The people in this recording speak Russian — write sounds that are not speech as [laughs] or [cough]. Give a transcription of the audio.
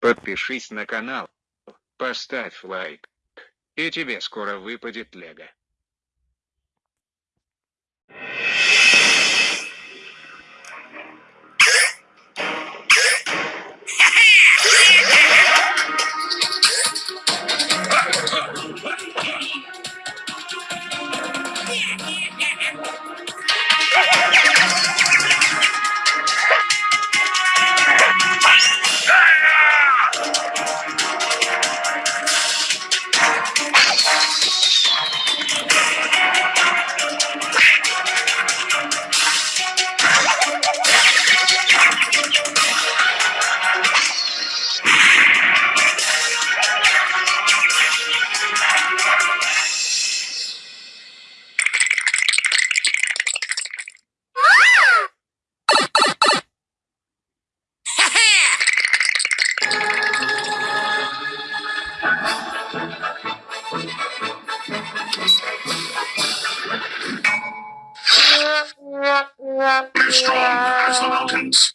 Подпишись на канал, поставь лайк, и тебе скоро выпадет лего. [laughs] strong as the mountains.